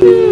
Thank you.